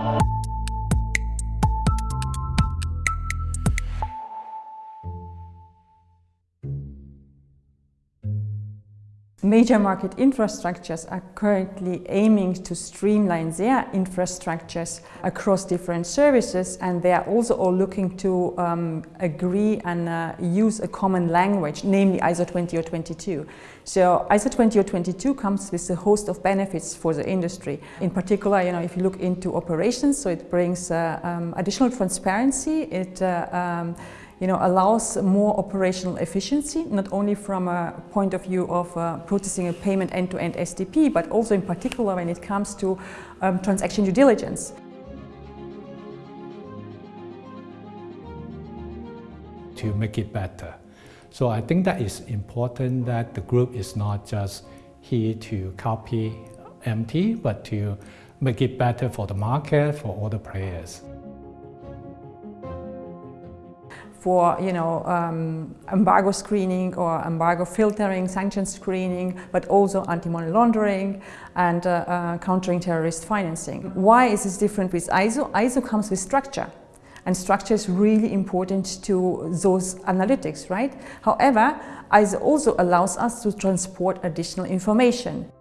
Bye. Major market infrastructures are currently aiming to streamline their infrastructures across different services and they are also all looking to um, agree and uh, use a common language, namely ISO 20022. So ISO 20022 comes with a host of benefits for the industry. In particular, you know, if you look into operations, so it brings uh, um, additional transparency, it uh, um, you know, allows more operational efficiency, not only from a point of view of uh, processing a payment end-to-end -end STP, but also in particular when it comes to um, transaction due diligence. To make it better. So I think that is important that the group is not just here to copy MT, but to make it better for the market, for all the players for you know um, embargo screening or embargo filtering, sanction screening, but also anti-money laundering and uh, uh, countering terrorist financing. Why is this different with ISO? ISO comes with structure. And structure is really important to those analytics, right? However, ISO also allows us to transport additional information.